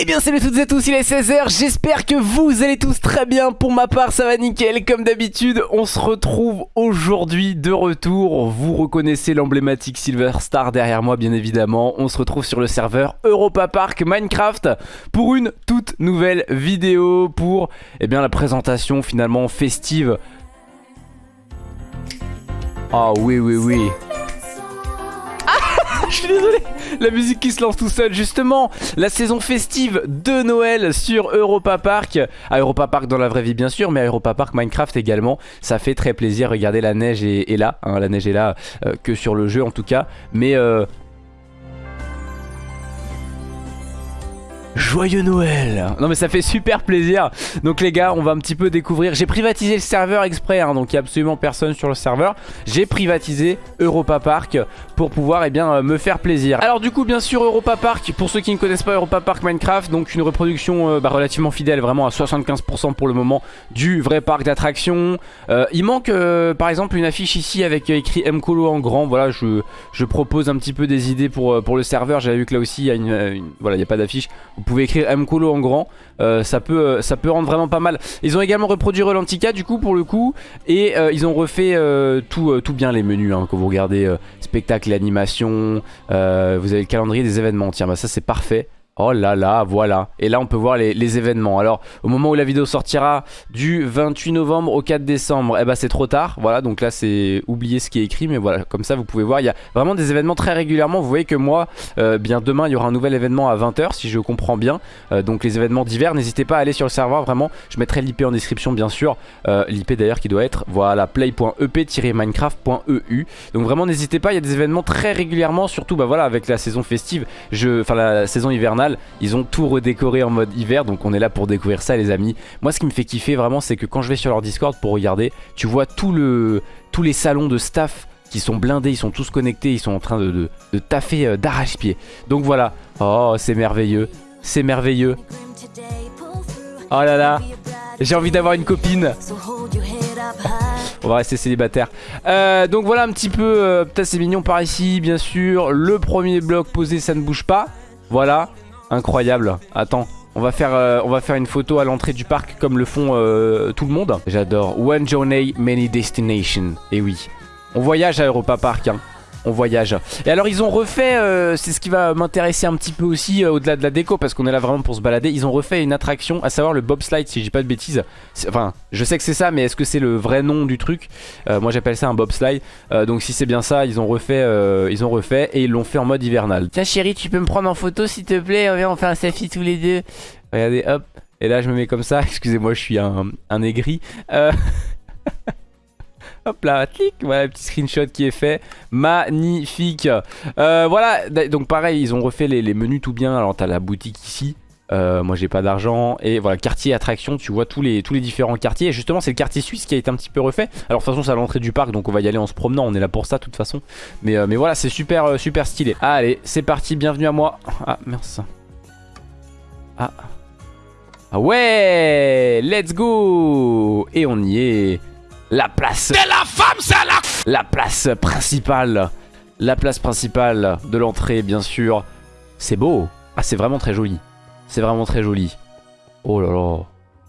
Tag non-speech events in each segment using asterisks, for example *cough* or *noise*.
Eh bien salut toutes et tous, il est 16h, j'espère que vous allez tous très bien, pour ma part ça va nickel, comme d'habitude on se retrouve aujourd'hui de retour, vous reconnaissez l'emblématique Silver Star derrière moi bien évidemment, on se retrouve sur le serveur Europa Park Minecraft pour une toute nouvelle vidéo pour eh bien, la présentation finalement festive. Ah oui oui oui *laughs* je suis désolé. La musique qui se lance tout seul Justement, la saison festive de Noël sur Europa Park. À Europa Park dans la vraie vie bien sûr Mais à Europa Park Minecraft également. Ça fait très plaisir, regardez la neige est, là hein, La neige est là euh, que sur le jeu en tout cas. Mais euh, Joyeux Noël. Non mais ça fait super plaisir. Donc les gars on va un petit peu découvrir. J'ai privatisé le serveur exprès hein, Donc il n'y a absolument personne sur le serveur. J'ai privatisé Europa Park Pour pouvoir eh bien, euh, me faire plaisir. Alors du coup bien sûr Europa Park Pour ceux qui ne connaissent pas Europa Park Minecraft Donc une reproduction euh, bah, relativement fidèle Vraiment à 75% pour le moment Du vrai parc d'attractions. Euh, Il manque par exemple une affiche ici Avec écrit Mcolo en grand. Voilà je, propose un petit peu des idées pour, le serveur. J'avais vu que là aussi il y a une, voilà, il n'y a pas d'affiche pouvez écrire Mkolo en grand. Euh, ça, peut, euh, ça peut rendre vraiment pas mal. Ils ont également reproduit Rolantica du coup pour le coup. Et euh, ils ont refait tout, tout bien les menus hein, Quand vous regardez spectacle, animation Vous avez le calendrier des événements. Tiens bah ça c'est parfait Oh là là, voilà. Et là, on peut voir les, événements. Alors, au moment où la vidéo sortira, du 28 novembre au 4 décembre, eh ben, c'est trop tard. Voilà, donc là, c'est oublier ce qui est écrit. Mais voilà, comme ça, vous pouvez voir, il y a vraiment des événements très régulièrement. Vous voyez que moi, euh, bien demain, il y aura un nouvel événement à 20h, si je comprends bien. Euh, donc, les événements divers, n'hésitez pas à aller sur le serveur. Vraiment, je mettrai l'IP en description, bien sûr. Euh, L'IP d'ailleurs qui doit être, voilà, play.ep-minecraft.eu. Donc, vraiment, n'hésitez pas. Il y a des événements très régulièrement, surtout, bah voilà, avec la saison festive, enfin, la saison hivernale ils ont tout redécoré en mode hiver, donc on est là pour découvrir ça les amis. Moi ce qui me fait kiffer vraiment c'est que quand je vais sur leur Discord pour regarder, tu vois tout le, tous les salons de staff qui sont blindés, ils sont tous connectés, ils sont en train de, de, taffer euh, d'arrache-pied. Donc voilà, oh c'est merveilleux, c'est merveilleux. Oh là là, j'ai envie d'avoir une copine. On va rester célibataire. Euh, donc voilà un petit peu, euh, peut-être c'est mignon par ici, bien sûr. Le premier bloc posé, ça ne bouge pas. Voilà. Incroyable. Attends. On va, faire, euh, on va faire une photo à l'entrée du parc comme le font euh, tout le monde. J'adore. One journey, many destinations. Et oui. On voyage à Europa Park. Hein on voyage. Et alors ils ont refait, euh, c'est ce qui va m'intéresser un petit peu aussi euh, au-delà de la déco parce qu'on est là vraiment pour se balader. Ils ont refait une attraction, à savoir le bobslide si je dis pas de bêtises. Enfin, je sais que c'est ça, mais est-ce que c'est le vrai nom du truc? Euh, Moi j'appelle ça un bobslide. donc si c'est bien ça, ils ont refait, ils ont refait et ils l'ont fait en mode hivernal. Tiens chérie, tu peux me prendre en photo s'il te plaît? Viens, on fait un selfie tous les deux. Regardez, hop. Et là je me mets comme ça. *laughs* Excusez-moi, je suis un, un aigri. *laughs* Hop là, clic, voilà petit screenshot qui est fait, magnifique. Euh, Voilà, donc pareil, ils ont refait les, menus tout bien, alors t'as la boutique ici, euh, moi j'ai pas d'argent. Et voilà quartier attraction tu vois tous les, différents quartiers. Et justement c'est le quartier suisse qui a été un petit peu refait. Alors de toute façon c'est à l'entrée du parc donc on va y aller en se promenant. On est là pour ça de toute façon. Mais, euh, voilà c'est super super stylé. Allez c'est parti. Bienvenue à moi. Ah merci ah. Ah ouais let's go. Et on y est la place de la femme, c'est la... La place principale. La place principale de l'entrée, bien sûr. C'est beau. Ah, c'est vraiment très joli. C'est vraiment très joli. Oh là là.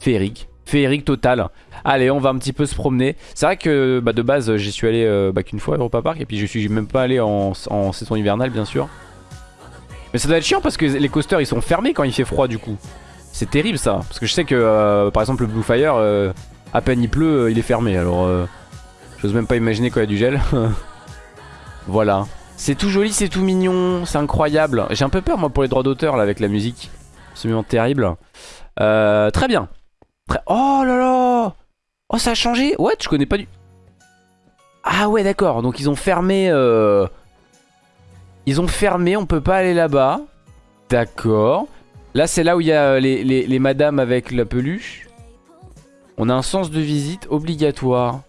Féerique. Féerique total. Allez, on va un petit peu se promener. C'est vrai que bah, de base, j'y suis allé euh, bah, qu'une fois à Europa Park. Et puis je suis même pas allé en, en saison hivernale, bien sûr. Mais ça doit être chiant parce que les coasters, ils sont fermés quand il fait froid, du coup. C'est terrible, ça. Parce que je sais que, euh, par exemple, le Blue Fire... Euh, à peine il pleut, euh, il est fermé. Alors, euh, j'ose même pas imaginer quand y a du gel. *laughs* voilà. C'est tout joli, c'est tout mignon, c'est incroyable. J'ai un peu peur moi pour les droits d'auteur là avec la musique. Absolument terrible. Euh, très bien. Oh là là Oh ça a changé What Je connais pas du... Ah ouais d'accord, donc ils ont fermé... Ils ont fermé, on peut pas aller là-bas. D'accord. Là c'est là où il y a les, les madames avec la peluche. On a un sens de visite obligatoire.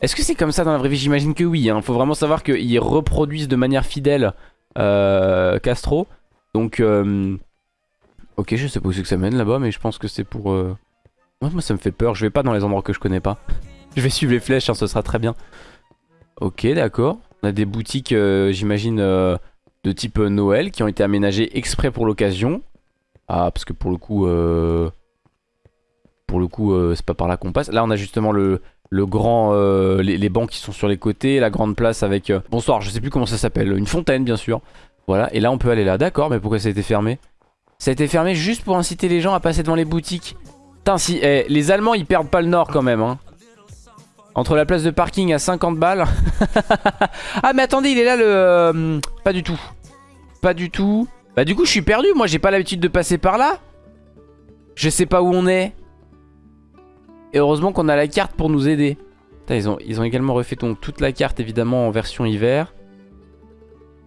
Est-ce que c'est comme ça dans la vraie vie? J'imagine que oui. Il hein. faut vraiment savoir qu'ils reproduisent de manière fidèle euh, Castro. Donc, euh, ok, je sais pas où c'est que ça mène là-bas, mais je pense que c'est pour... Euh, moi, ça me fait peur. Je vais pas dans les endroits que je connais pas. *laughs* je vais suivre les flèches, hein, ce sera très bien. Ok, d'accord. On a des boutiques, j'imagine, de type Noël qui ont été aménagées exprès pour l'occasion. Ah, parce que pour le coup... Euh, pour le coup, euh, c'est pas par là qu'on passe. Là, on a justement le, grand... Euh, les, bancs qui sont sur les côtés, la grande place avec... bonsoir, je sais plus comment ça s'appelle. Une fontaine, bien sûr. Voilà, et là, on peut aller là. D'accord, mais pourquoi ça a été fermé? Ça a été fermé juste pour inciter les gens à passer devant les boutiques. Putain, si... Eh, les Allemands, ils perdent pas le nord quand même, hein. Entre la place de parking à 50 balles. *laughs* ah mais attendez, il est là le... Euh, pas du tout. Pas du tout. Bah du coup je suis perdu, moi j'ai pas l'habitude de passer par là. Je sais pas où on est. Et heureusement qu'on a la carte pour nous aider. ils, ont, également refait donc, toute la carte évidemment en version hiver.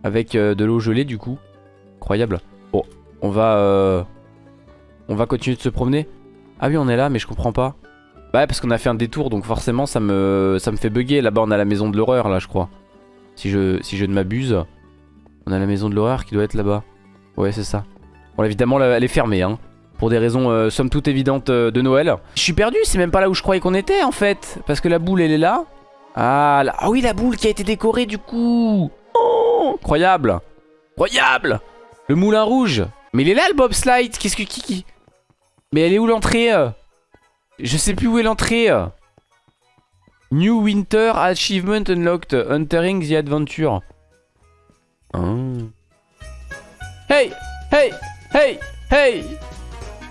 Avec euh, de l'eau gelée du coup. Incroyable. Bon, on va... Euh, on va continuer de se promener. Ah oui on est là mais je comprends pas. Bah parce qu'on a fait un détour donc forcément ça me, ça me fait bugger. Là-bas on a la maison de l'horreur là je crois. Si je, si je ne m'abuse. On a la maison de l'horreur qui doit être là-bas. Ouais c'est ça. Bon évidemment elle est fermée hein. Pour des raisons euh, somme toute évidentes euh, de Noël. Je suis perdu, c'est même pas là où je croyais qu'on était en fait. Parce que la boule elle est là. Ah, ah oui la boule qui a été décorée du coup. Oh, incroyable. Incroyable. Le moulin rouge. Mais il est là le bobslide. Qu'est-ce que Mais elle est où l'entrée? Je sais plus où est l'entrée. New Winter Achievement Unlocked. Entering the Adventure. Oh. Hey Hey Hey Hey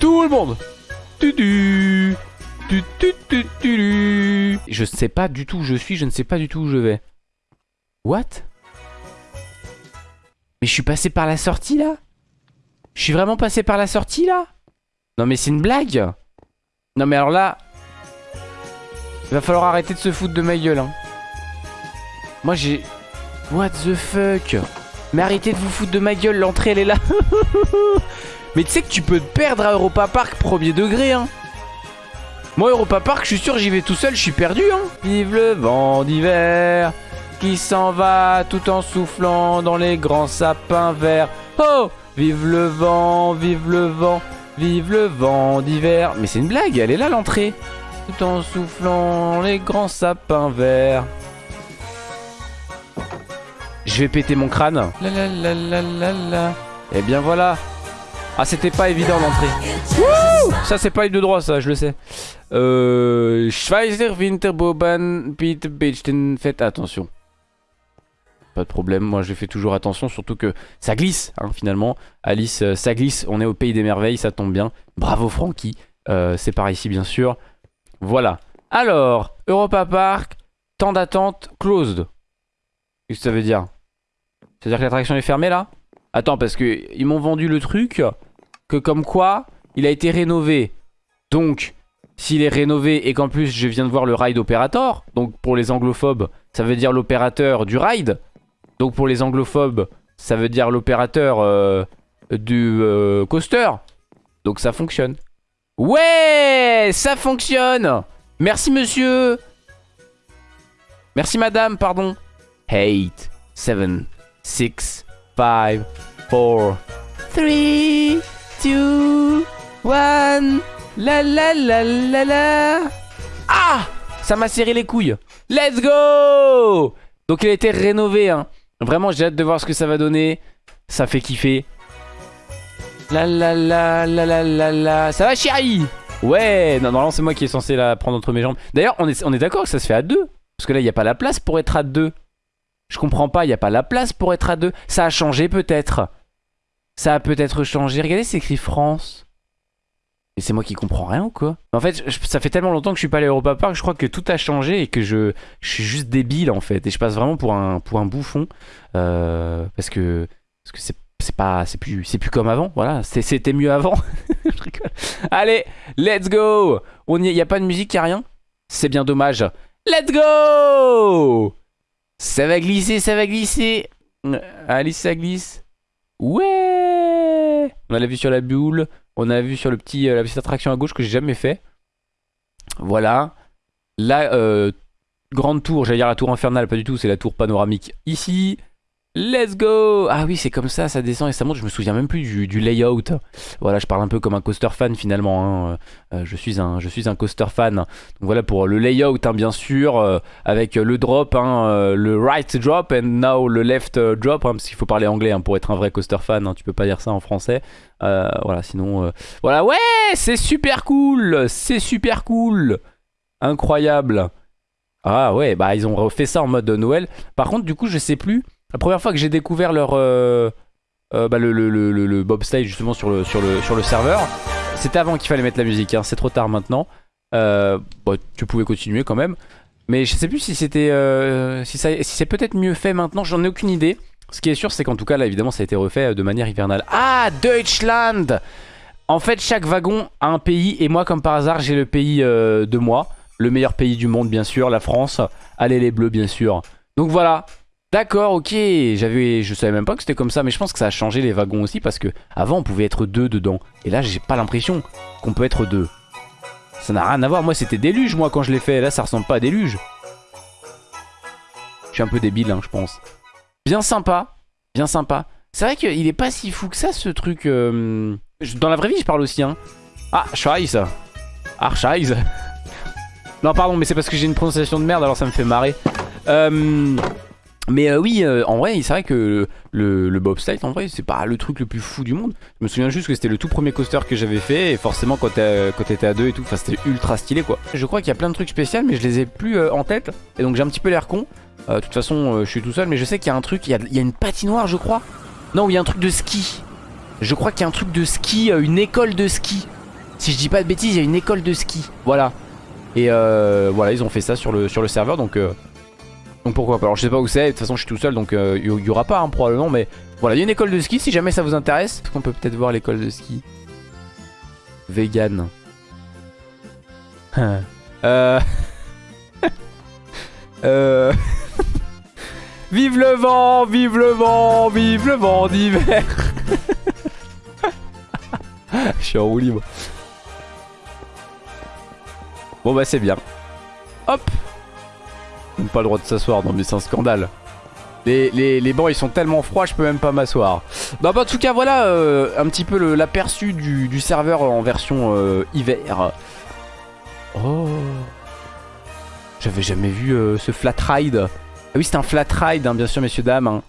Tout le monde tu Je sais pas du tout où je suis, je ne sais pas du tout où je vais. What? Mais je suis passé par la sortie là? Je suis vraiment passé par la sortie là? Non mais c'est une blague non mais alors là... Il va falloir arrêter de se foutre de ma gueule. Hein. Moi j'ai... What the fuck? Mais arrêtez de vous foutre de ma gueule, l'entrée elle est là. *laughs* mais tu sais que tu peux te perdre à Europa Park premier degré. Hein. Moi Europa Park, je suis sûr j'y vais tout seul, je suis perdu. Hein. Vive le vent d'hiver qui s'en va tout en soufflant dans les grands sapins verts. Oh Vive le vent, vive le vent Vive le vent d'hiver. Mais c'est une blague, elle est là l'entrée. Tout en soufflant les grands sapins verts. Je vais péter mon crâne. La la la la la la. Et eh bien voilà. Ah c'était pas évident l'entrée. Ça c'est pas eu de droit ça, je le sais. Euh, Schweizer Winterboban Pete Bechten. Faites attention. Pas de problème, moi je fais toujours attention, surtout que ça glisse hein, finalement. Alice, euh, ça glisse, on est au pays des merveilles, ça tombe bien. Bravo Francky, euh, c'est par ici bien sûr. Voilà. Alors, Europa Park, temps d'attente closed. Qu'est-ce que ça veut dire? C'est-à-dire que l'attraction est fermée là? Attends, parce que ils m'ont vendu le truc que comme quoi il a été rénové. Donc, s'il est rénové et qu'en plus je viens de voir le ride operator, donc pour les anglophobes, ça veut dire l'opérateur du ride. Donc pour les anglophobes, ça veut dire l'opérateur euh, du euh, coaster. Donc ça fonctionne. Ouais, ça fonctionne. Merci monsieur. Merci madame, pardon. 8, 7, 6, 5, 4, 3, 2, 1. La la la la la. Ah Ça m'a serré les couilles. Let's go Donc il a été rénové, hein. Vraiment, j'ai hâte de voir ce que ça va donner. Ça fait kiffer. La la la la la la la. Ça va, chérie? Ouais, non, normalement, c'est moi qui est censé la prendre entre mes jambes. D'ailleurs, on est, on est d'accord que ça se fait à deux. Parce que là, il n'y a pas la place pour être à deux. Je comprends pas, il n'y a pas la place pour être à deux. Ça a changé peut-être. Ça a peut-être changé. Regardez, c'est écrit France. Et c'est moi qui comprends rien ou quoi? En fait, ça fait tellement longtemps que je suis pas allé à Europa Park, je crois que tout a changé et que je, suis juste débile en fait. Et je passe vraiment pour un, bouffon. Euh, parce que parce que c'est pas c'est plus plus comme avant voilà c'était mieux avant *laughs* allez let's go on y a pas de musique y a rien? C'est bien dommage let's go ça va glisser ça va glisser allez ça glisse ouais on a la vue sur la boule on a vu sur le petit, euh, la petite attraction à gauche que j'ai jamais fait. Voilà. La euh, grande tour, j'allais dire la tour infernale, pas du tout, c'est la tour panoramique ici. Let's go Ah oui, c'est comme ça, ça descend et ça monte. Je me souviens même plus du, layout. Voilà, je parle un peu comme un coaster fan finalement. hein. Euh, je, suis un, coaster fan. Donc voilà pour le layout, hein, bien sûr, euh, avec le drop, hein, euh, le right drop and now le left drop, parce qu'il faut parler anglais pour être un vrai coaster fan. tu peux pas dire ça en français. Voilà, sinon, voilà, ouais, c'est super cool, c'est super cool, incroyable. Ah ouais, bah ils ont refait ça en mode Noël. Par contre, du coup, je sais plus. La première fois que j'ai découvert leur euh, euh, bah, le, le, le, justement sur le, sur le, sur le serveur, c'était avant qu'il fallait mettre la musique. hein, C'est trop tard maintenant. Euh, bon, tu pouvais continuer quand même. Mais je sais plus si c'était, si, si c'est peut-être mieux fait maintenant. J'en ai aucune idée. Ce qui est sûr, c'est qu'en tout cas, là, évidemment, ça a été refait de manière hivernale. Ah, Deutschland En fait, chaque wagon a un pays. Et moi, comme par hasard, j'ai le pays de moi. Le meilleur pays du monde, bien sûr, la France. Allez, les bleus, bien sûr. Donc voilà. D'accord, ok. J'avais, je savais même pas que c'était comme ça, mais je pense que ça a changé les wagons aussi parce que avant on pouvait être deux dedans. Et là, j'ai pas l'impression qu'on peut être deux. Ça n'a rien à voir. Moi, c'était déluge, moi, quand je l'ai fait. Là, ça ressemble pas à déluge. Je suis un peu débile, hein, je pense. Bien sympa. Bien sympa. C'est vrai qu'il est pas si fou que ça, ce truc. euh, Dans la vraie vie, je parle aussi, hein. Ah, Scheiße. Scheiße. Non, pardon, mais c'est parce que j'ai une prononciation de merde, alors ça me fait marrer. Euh, Mais euh, oui, euh, en vrai, c'est vrai que le, le bobsleigh, en vrai, c'est pas le truc le plus fou du monde. Je me souviens juste que c'était le tout premier coaster que j'avais fait, et forcément, quand t'étais à deux et tout, c'était ultra stylé, quoi. Je crois qu'il y a plein de trucs spéciaux, mais je les ai plus euh, en tête, et donc j'ai un petit peu l'air con. De toute façon, je suis tout seul, mais je sais qu'il y a un truc, il y a, une patinoire, je crois. Non, il y a un truc de ski. Je crois qu'il y a un truc de ski, une école de ski. Si je dis pas de bêtises, il y a une école de ski. Voilà. Et voilà, ils ont fait ça sur le, serveur, donc, donc pourquoi pas. Alors je sais pas où c'est, de toute façon je suis tout seul, donc euh, il y, y aura pas hein, probablement, mais voilà, il y a une école de ski, si jamais ça vous intéresse. Est-ce qu'on peut peut-être voir l'école de ski Vegan? *laughs* euh... *laughs* euh... *laughs* vive le vent, vive le vent, vive le vent d'hiver Je suis en roue libre. Bon bah c'est bien. Hop On n'a pas le droit de s'asseoir, non mais c'est un scandale. Les, les- les bancs ils sont tellement froids je peux même pas m'asseoir. Bah, bah, en tout cas voilà euh, un petit peu l'aperçu du, du serveur en version euh, hiver. Oh J'avais jamais vu euh, ce flat ride. Ah oui c'est un flat ride hein, bien sûr messieurs dames. hein.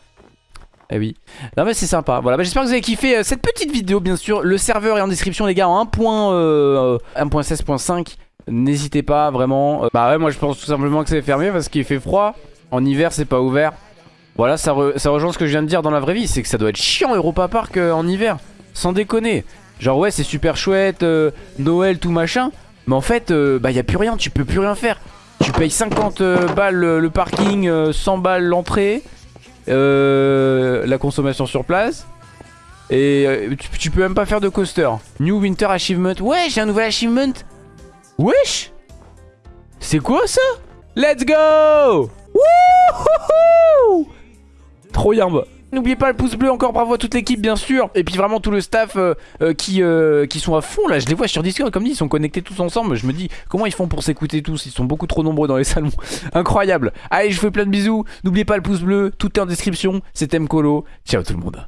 Eh oui. Non mais c'est sympa. Voilà, bah, j'espère que vous avez kiffé cette petite vidéo bien sûr. Le serveur est en description les gars en 1.16.5. 1.16.5. N'hésitez pas vraiment. Euh, bah ouais moi je pense tout simplement que c'est fermé parce qu'il fait froid. En hiver c'est pas ouvert. Voilà ça, ça rejoint ce que je viens de dire dans la vraie vie. C'est que ça doit être chiant Europa Park euh, en hiver. Sans déconner. Genre ouais c'est super chouette. euh, Noël tout machin. Mais en fait bah y a plus rien. Tu peux plus rien faire. Tu payes 50 euh, balles le, parking, euh, 100 balles l'entrée. La consommation sur place. Et tu peux même pas faire de coaster. New Winter Achievement. Ouais, j'ai un nouvel achievement. Wesh! C'est quoi ça? Let's go! Wouhouhou! Trop yambe N'oubliez pas le pouce bleu, encore bravo à toute l'équipe bien sûr. Et puis vraiment tout le staff euh, euh, qui, euh, qui sont à fond là. Je les vois sur Discord comme dit, ils sont connectés tous ensemble. Je me dis comment ils font pour s'écouter tous? Ils sont beaucoup trop nombreux dans les *laughs* salons. Incroyable. Allez je vous fais plein de bisous. N'oubliez pas le pouce bleu, tout est en description. C'était Mkolo, ciao tout le monde